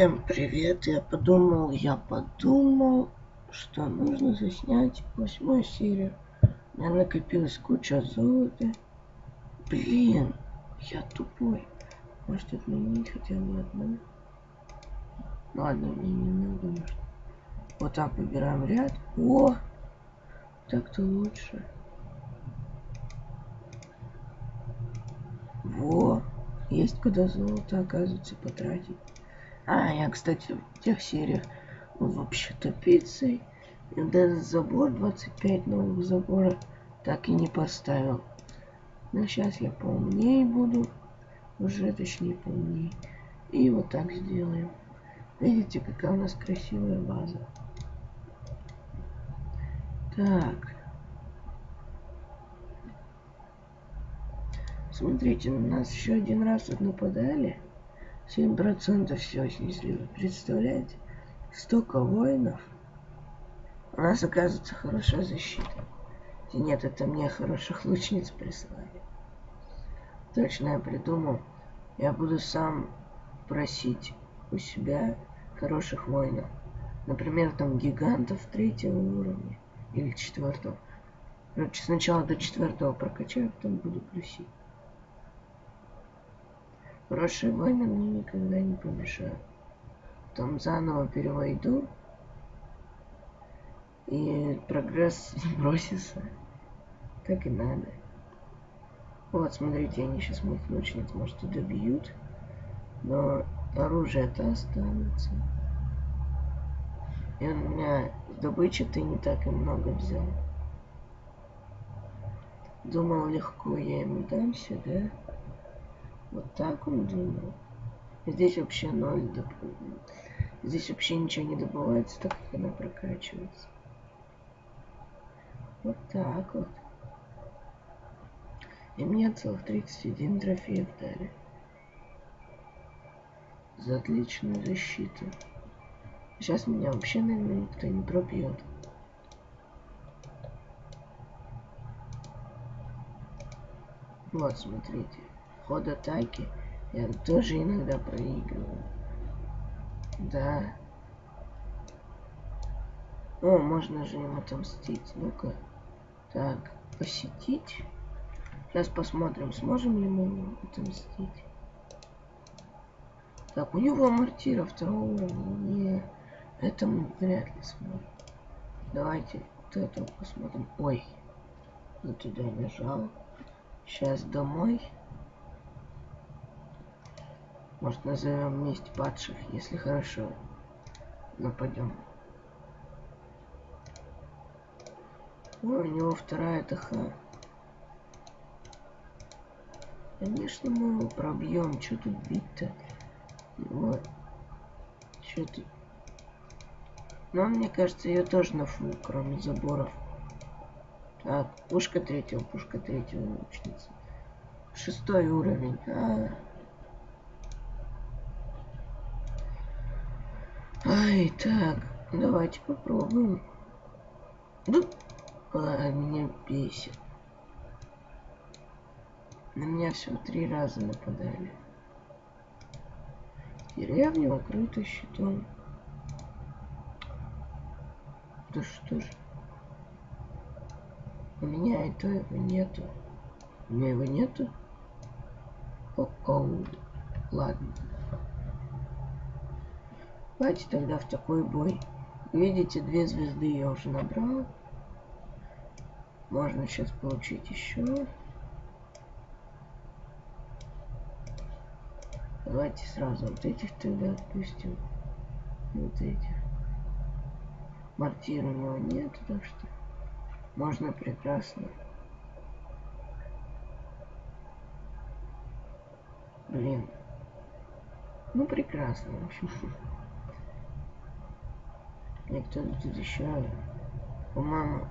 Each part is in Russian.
Всем привет, я подумал, я подумал, что нужно заснять восьмую серию. У меня накопилась куча золота. Блин, я тупой. Может отменить хотя бы одну? Ладно, мне не надо, может. Вот так выбираем ряд. О! Так-то лучше. Во! Есть куда золото, оказывается, потратить. А, я, кстати, в тех сериях вообще-то пиццей. Даже забор 25 новых забора так и не поставил. Но сейчас я поумнее буду. Уже точнее поумнее. И вот так сделаем. Видите, какая у нас красивая база. Так. Смотрите, на нас еще один раз нападали. 7% все снесли. Представляете? Столько воинов. У нас оказывается хорошая защита. И нет, это мне хороших лучниц прислали. Точно я придумал. Я буду сам просить у себя хороших воинов. Например, там гигантов третьего уровня или четвертого. Короче, сначала до четвертого прокачаю, потом буду просить. Хорошие войны мне никогда не помешают. Там заново перевойду. И прогресс бросится. Как и надо. Вот, смотрите, они сейчас моих лучниц, может, и добьют. Но оружие-то останется. И у меня добычи-то не так и много взял. Думал, легко я ему дамся, да? Вот так он думал. Здесь вообще ноль доп... Здесь вообще ничего не добывается, так как она прокачивается. Вот так вот. И мне целых 31 трофеев дали. За отличную защиту. Сейчас меня вообще, наверное, никто не пробьет. Вот, смотрите ход атаки я тоже иногда проигрываю. Да. О, можно же им отомстить. Ну-ка. Так, посетить. Сейчас посмотрим, сможем ли мы ему отомстить. Так, у него мортира второго уровня. Это мы вряд ли сможем. Давайте вот это посмотрим. Ой, я туда нажал. Сейчас домой. Может назовем месть падших, если хорошо. Нападем. Ой, у него вторая ТХ. Конечно, мы его пробьем. Что тут бить-то? Вот. Что тут? Но мне кажется, ее тоже на фу, кроме заборов. Так, пушка третьего, пушка третьего лучница. Шестой уровень. А, -а, -а. Ай, так, давайте попробуем. Ну, а, меня бесит. На меня всего три раза нападали. Деревня укрыта щитом. Да что ж. У меня этого нету. У меня его нету? О-оу. Ладно. Давайте тогда в такой бой. Видите, две звезды я уже набрал. Можно сейчас получить еще. Давайте сразу вот этих тогда отпустим. Вот этих. Мортир у него нет, так что можно прекрасно. Блин. Ну прекрасно, в общем. И кто тут еще? По-моему,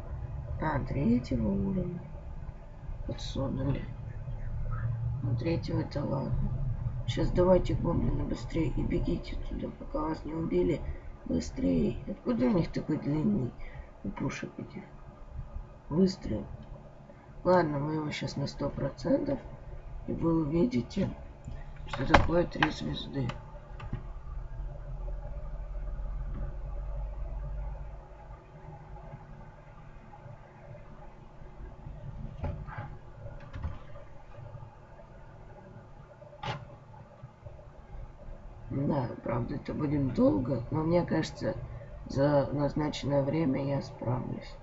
а, третьего уровня подсунули. Ну, третьего это ладно. Сейчас давайте гоблины быстрее и бегите туда, пока вас не убили. Быстрее. Откуда у них такой длинный у пушек этих? Выстрел. Ладно, мы его сейчас на сто процентов. И вы увидите, что такое три звезды. Да, правда, это будет долго, но мне кажется, за назначенное время я справлюсь.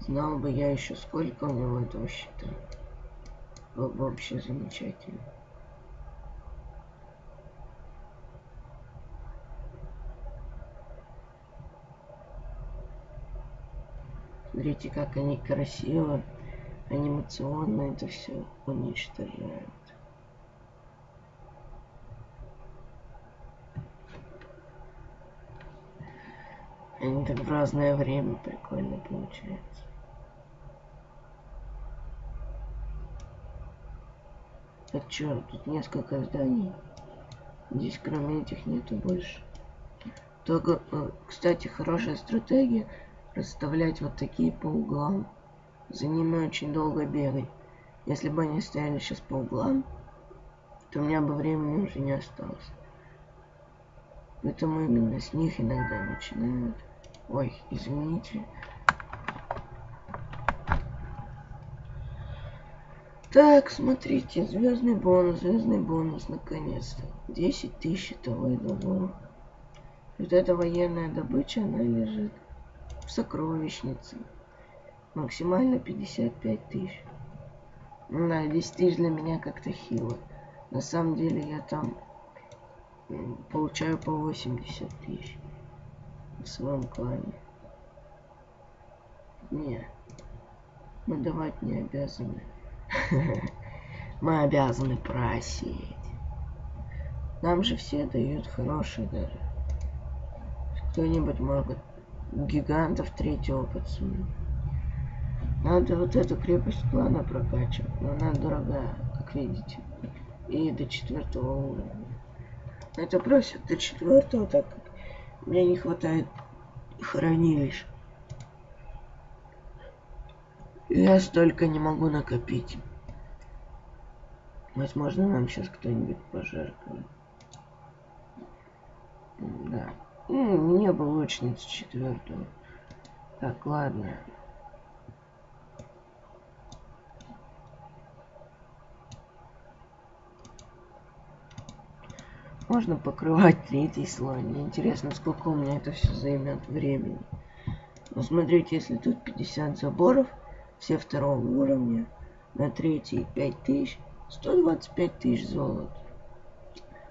Знал бы я еще сколько у него этого счета. Было бы вообще замечательно. Смотрите, как они красиво, анимационно это все уничтожают. Они так в разное время прикольно получается. Так что, тут несколько зданий. Здесь кроме этих нету больше. Только, э, кстати, хорошая стратегия расставлять вот такие по углам. За ними очень долго бегать. Если бы они стояли сейчас по углам, то у меня бы времени уже не осталось. Поэтому именно с них иногда начинают. Ой, извините. Так, смотрите, звездный бонус, звездный бонус, наконец-то. 10 тысяч того и другого. Вот эта военная добыча, она лежит в сокровищнице. Максимально 55 тысяч. Да, 10 тысяч для меня как-то хило. На самом деле я там получаю по 80 тысяч в своем клане. Не, мы давать не обязаны. Мы обязаны просить. Нам же все дают хорошие даже. Кто-нибудь может гигантов третьего подсунуть. Надо вот эту крепость клана прокачивать, но она дорогая, как видите. И до четвертого уровня. Это просят до четвертого, так как мне не хватает хранилищ. Я столько не могу накопить. Возможно, нам сейчас кто-нибудь пожертвует. Да. Ну, мне бы лучницу четвертую. Так, ладно. Можно покрывать третий слой. Мне интересно, сколько у меня это все займет времени. Но смотрите, если тут 50 заборов, все второго уровня, на третий 5000, 125 тысяч золота.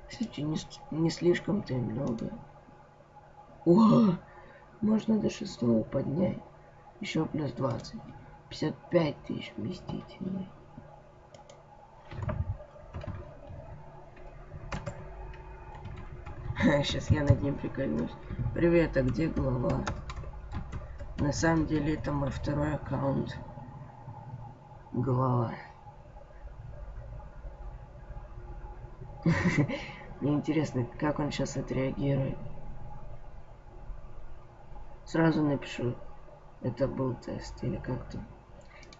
Кстати, не, не слишком-то и много. О, можно до шестого поднять. Еще плюс 20. 55 тысяч вместительный. Сейчас я над ним прикольнусь. Привет, а где глава? На самом деле это мой второй аккаунт. Глава. Мне интересно, как он сейчас отреагирует. Сразу напишу. Это был тест или как-то.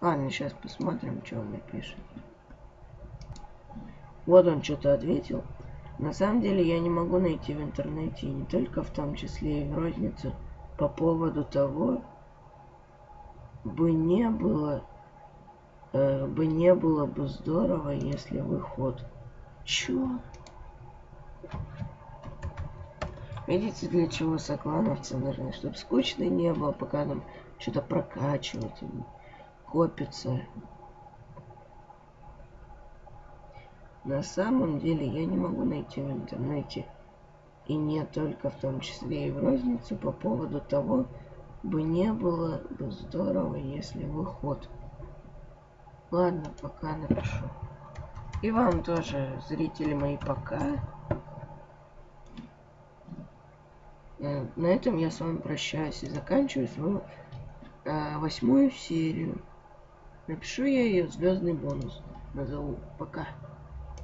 Ладно, сейчас посмотрим, что он напишет. Вот он что-то ответил. На самом деле я не могу найти в интернете, не только в том числе и в рознице, по поводу того, бы не было, э, бы не было бы здорово, если выход. Чё? Видите, для чего соклановцы нужны? Чтобы скучно не было, пока нам что-то прокачивать, копится. На самом деле я не могу найти в интернете, и не только в том числе и в розницу, по поводу того, бы не было бы здорово, если выход. Ладно, пока напишу. И вам тоже, зрители мои, пока. Э, на этом я с вами прощаюсь и заканчиваю свою э, восьмую серию. Напишу я ее звездный бонус. Назову. Пока.